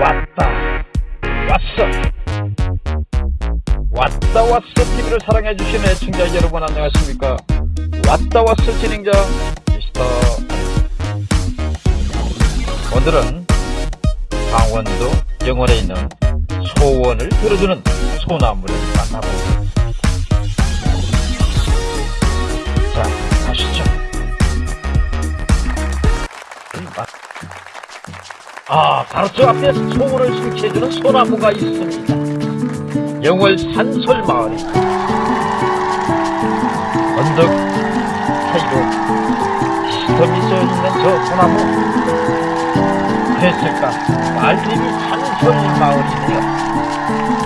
왔다. 왔어. 왔다 왔어 TV를 사랑해주신 애청자 여러분 안녕하십니까? 왔다 왔어 진행자 미스터. 오늘은 강원도 영월에 있는 소원을 들어주는 소나무를 만나보겠습니다. 자 가시죠 아, 바로 저 앞에 소원을 심취해주는 소나무가 있습니다. 영월 산솔마을에. 언덕 사이로 시덤이 쏘있는 저 소나무. 그랬을까? 말림이 산솔마을이네요.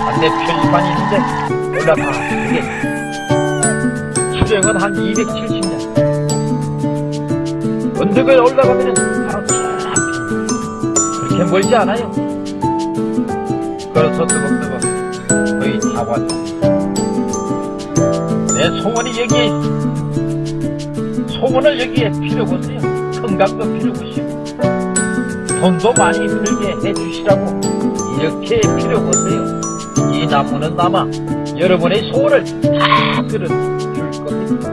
안내 표지판이 있는데 올라가 이게. 수령은 한 270년. 언덕을 올라가면 멀지 않아요. 걸어서 뜨벅뜨벅 거의 다 왔다. 내 소원이 있어. 소원을 여기에 피려보세요. 건강도 피려보시고 돈도 많이 들게 해주시라고 이렇게 피려보세요. 이 나무는 아마 여러분의 소원을 다 들어줄 겁니다.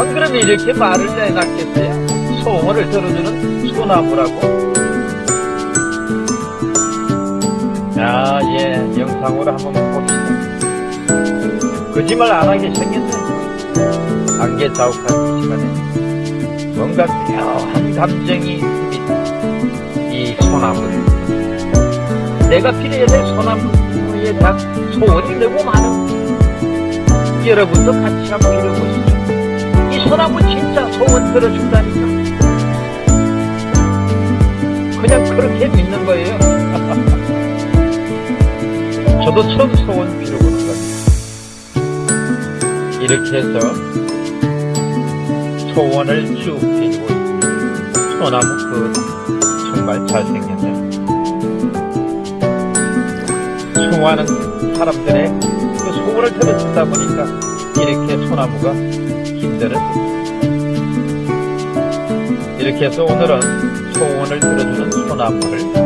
안 그러면 이렇게 말을 내놨겠어요? 소원을 들어주는 소나무라고 야, 예, 영상으로 한번 봅시다. 거짓말 안 하게 생겼네. 안개 자욱한 이 시간에 뭔가 묘한 감정이. 이 소나무를. 내가 필요해야 될 소나무에 대한 소원이 너무 많아. 여러분도 같이 한번 읽어보시죠. 이 소나무 진짜 소원 들어준다니까. 그냥 그렇게 믿는 거예요. 저도 처음 소원 빌어보는 거예요. 이렇게 해서 소원을 쭉 빌고. 소나무 그 정말 잘생겼네요. 수많은 사람들의 그 소원을 들어주다 보니까 이렇게 소나무가 힘들었습니다. 이렇게 해서 오늘은 소원을 들어주는 소나무를.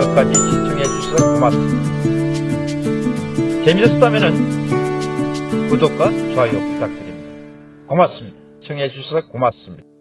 끝까지 시청해 주셔서 고맙습니다. 재미있었다면 구독과 좋아요 부탁드립니다. 고맙습니다. 시청해 주셔서 고맙습니다.